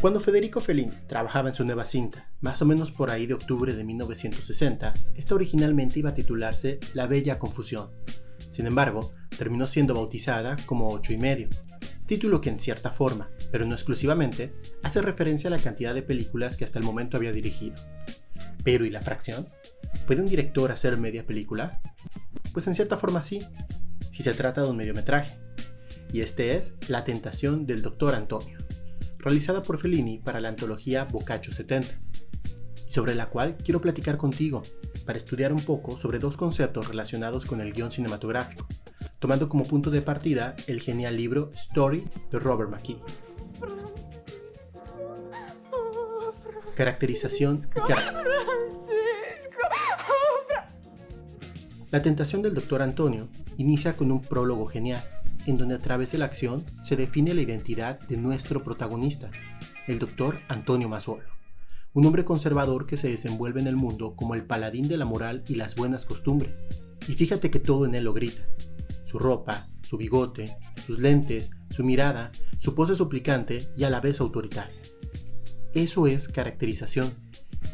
Cuando Federico Fellini trabajaba en su nueva cinta, más o menos por ahí de octubre de 1960, esta originalmente iba a titularse La Bella Confusión. Sin embargo, terminó siendo bautizada como Ocho y medio, título que en cierta forma, pero no exclusivamente, hace referencia a la cantidad de películas que hasta el momento había dirigido. Pero ¿y la fracción? ¿Puede un director hacer media película? Pues en cierta forma sí, si se trata de un mediometraje. Y este es La tentación del Dr. Antonio realizada por Fellini para la antología Boccaccio 70, y sobre la cual quiero platicar contigo para estudiar un poco sobre dos conceptos relacionados con el guion cinematográfico, tomando como punto de partida el genial libro Story de Robert McKee. Caracterización y carácter. La tentación del Dr. Antonio inicia con un prólogo genial, en donde a través de la acción se define la identidad de nuestro protagonista, el doctor Antonio Mazuolo, un hombre conservador que se desenvuelve en el mundo como el paladín de la moral y las buenas costumbres. Y fíjate que todo en él lo grita. Su ropa, su bigote, sus lentes, su mirada, su pose suplicante y a la vez autoritaria. Eso es caracterización,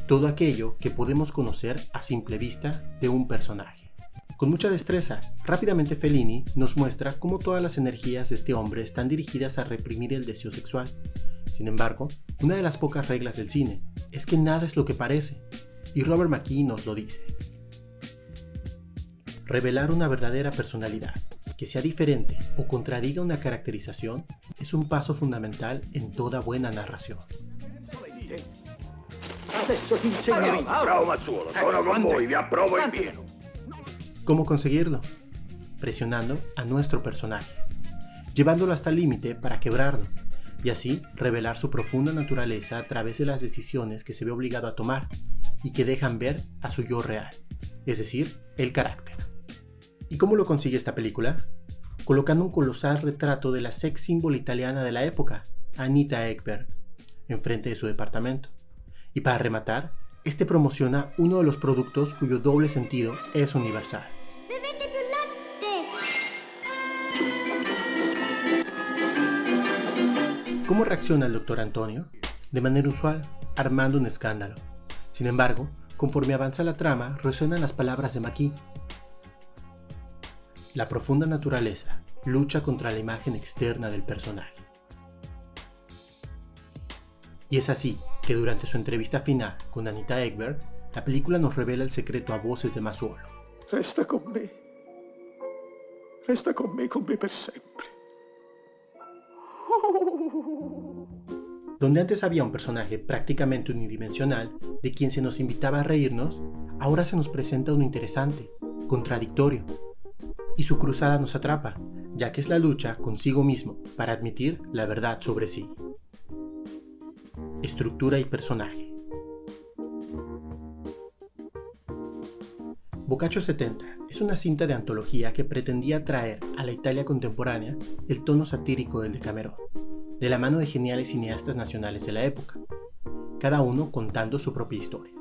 todo aquello que podemos conocer a simple vista de un personaje. Con mucha destreza, rápidamente Fellini nos muestra cómo todas las energías de este hombre están dirigidas a reprimir el deseo sexual. Sin embargo, una de las pocas reglas del cine es que nada es lo que parece, y Robert McKee nos lo dice. Revelar una verdadera personalidad, que sea diferente o contradiga una caracterización, es un paso fundamental en toda buena narración. ¿Cómo conseguirlo? Presionando a nuestro personaje, llevándolo hasta el límite para quebrarlo, y así revelar su profunda naturaleza a través de las decisiones que se ve obligado a tomar y que dejan ver a su yo real, es decir, el carácter. ¿Y cómo lo consigue esta película? Colocando un colosal retrato de la sex symbol italiana de la época, Anita Ekberg, enfrente de su departamento. Y para rematar, este promociona uno de los productos cuyo doble sentido es universal. ¿Cómo reacciona el doctor Antonio? De manera usual, armando un escándalo. Sin embargo, conforme avanza la trama, resuenan las palabras de Maki. La profunda naturaleza lucha contra la imagen externa del personaje. Y es así que durante su entrevista final con Anita Ekberg, la película nos revela el secreto a voces de Masuolo. Resta con me. Resta con me, con me per sempre. Donde antes había un personaje prácticamente unidimensional, de quien se nos invitaba a reírnos, ahora se nos presenta uno interesante, contradictorio. Y su cruzada nos atrapa, ya que es la lucha consigo mismo para admitir la verdad sobre sí. Estructura y personaje. Boccaccio 70 es una cinta de antología que pretendía traer a la Italia contemporánea el tono satírico del Decamerón, de la mano de geniales cineastas nacionales de la época, cada uno contando su propia historia.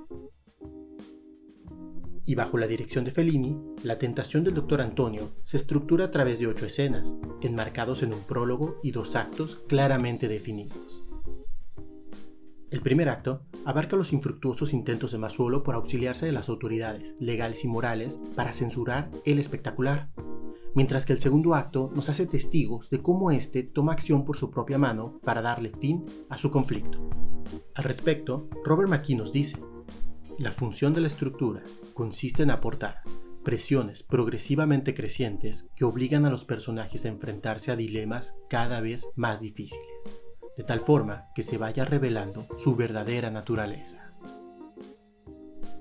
Y bajo la dirección de Fellini, La tentación del Dr. Antonio se estructura a través de ocho escenas, enmarcados en un prólogo y dos actos claramente definidos. El primer acto abarca los infructuosos intentos de Masuolo por auxiliarse de las autoridades legales y morales para censurar el espectacular, mientras que el segundo acto nos hace testigos de cómo éste toma acción por su propia mano para darle fin a su conflicto. Al respecto, Robert McKee nos dice, la función de la estructura consiste en aportar presiones progresivamente crecientes que obligan a los personajes a enfrentarse a dilemas cada vez más difíciles de tal forma que se vaya revelando su verdadera naturaleza.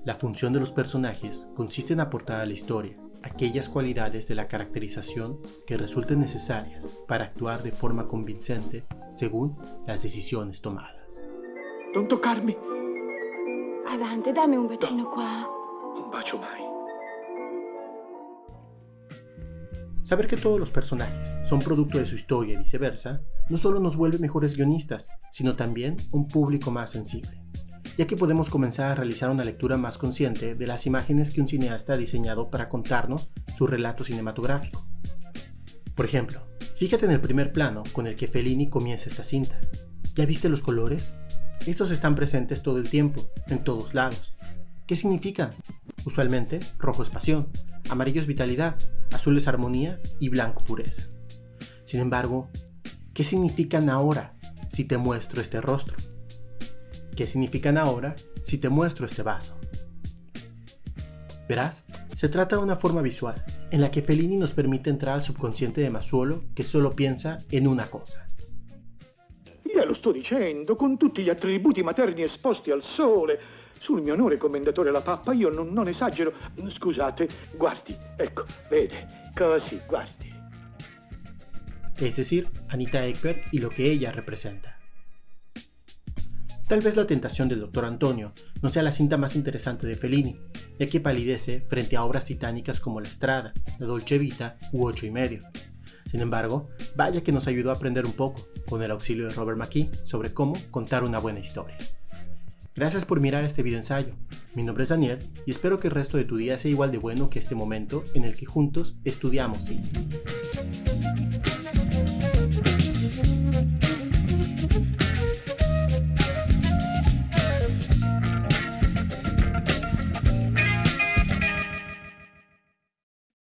La función de los personajes consiste en aportar a la historia aquellas cualidades de la caracterización que resulten necesarias para actuar de forma convincente según las decisiones tomadas. Non toccarmi! Avanti, dammi un bacino qua. Un bacio mai. Saber que todos los personajes son producto de su historia y viceversa, no solo nos vuelve mejores guionistas, sino también un público más sensible, ya que podemos comenzar a realizar una lectura más consciente de las imágenes que un cineasta ha diseñado para contarnos su relato cinematográfico. Por ejemplo, fíjate en el primer plano con el que Fellini comienza esta cinta. ¿Ya viste los colores? Estos están presentes todo el tiempo, en todos lados. ¿Qué significan? Usualmente, rojo es pasión, amarillo es vitalidad, azul es armonía y blanco pureza. Sin embargo, ¿qué significan ahora si te muestro este rostro? ¿Qué significan ahora si te muestro este vaso? Verás, se trata de una forma visual, en la que Fellini nos permite entrar al subconsciente de Masuolo che solo piensa in una cosa. Io lo sto dicendo, con tutti gli attributi materni esposti al sole. Sul mio onore commendatore la pappa, io non, non esagero. Scusate, guardi, ecco, vede, così, guardi. Es decir, Anita Ekberg y lo que ella representa. Tal vez La tentación del Dr. Antonio no sea la cinta más interesante de Fellini, ya que palidece frente a obras titánicas como La Estrada, La Dolce Vita u Ocho y medio. Sin embargo, vaya que nos ayudó a aprender un poco, con el auxilio de Robert McKee, sobre cómo contar una buena historia. Gracias por mirar este video ensayo. Mi nombre es Daniel y espero que el resto de tu día sea igual de bueno que este momento en el que juntos estudiamos cine.